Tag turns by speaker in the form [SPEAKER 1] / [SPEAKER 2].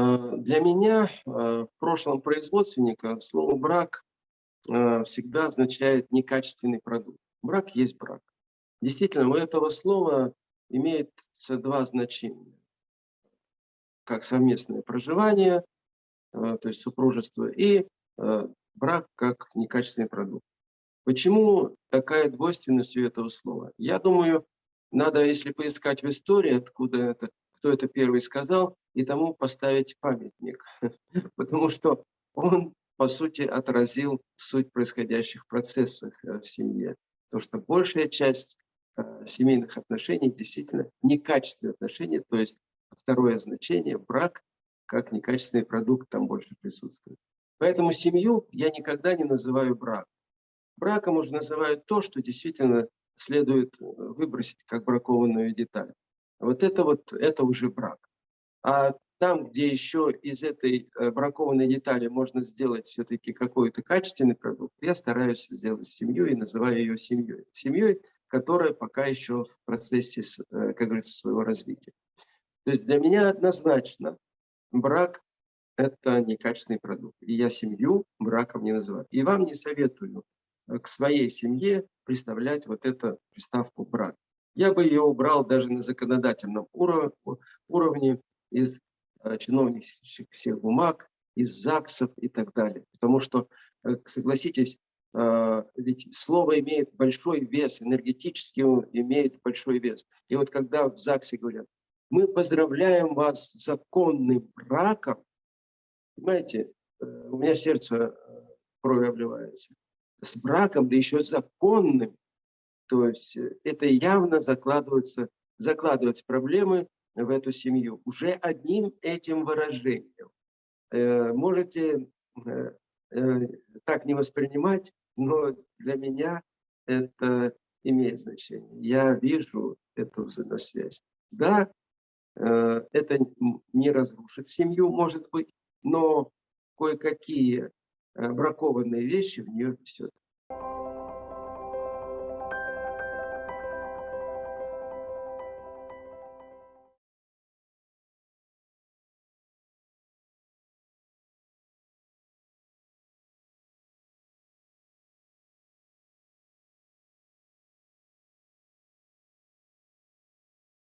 [SPEAKER 1] Для меня в прошлом производственника слово «брак» всегда означает некачественный продукт. Брак есть брак. Действительно, у этого слова имеется два значения. Как совместное проживание, то есть супружество, и брак как некачественный продукт. Почему такая двойственность у этого слова? Я думаю, надо, если поискать в истории, откуда это, кто это первый сказал, и тому поставить памятник. Потому что он, по сути, отразил суть происходящих процессов э, в семье. То, что большая часть э, семейных отношений действительно некачественные отношения, то есть второе значение, брак, как некачественный продукт там больше присутствует. Поэтому семью я никогда не называю брак. Браком уже называют то, что действительно следует э, выбросить как бракованную деталь. Вот это вот, это уже брак. А там, где еще из этой э, бракованной детали можно сделать все-таки какой-то качественный продукт, я стараюсь сделать семью и называю ее семьей. Семьей, которая пока еще в процессе, э, как говорится, своего развития. То есть для меня однозначно брак – это некачественный продукт. И я семью браком не называю. И вам не советую к своей семье представлять вот эту приставку брак. Я бы ее убрал даже на законодательном уровне из э, чиновнических всех бумаг, из ЗАГСов и так далее. Потому что, э, согласитесь, э, ведь слово имеет большой вес, энергетически имеет большой вес. И вот когда в ЗАГСе говорят, мы поздравляем вас с законным браком, понимаете, у меня сердце кровью обливается с браком, да еще законным, то есть э, это явно закладывается, закладываются проблемы в эту семью уже одним этим выражением. Э, можете э, так не воспринимать, но для меня это имеет значение. Я вижу эту взаимосвязь. Да, это не разрушит семью, может быть, но кое-какие бракованные вещи в нее несет.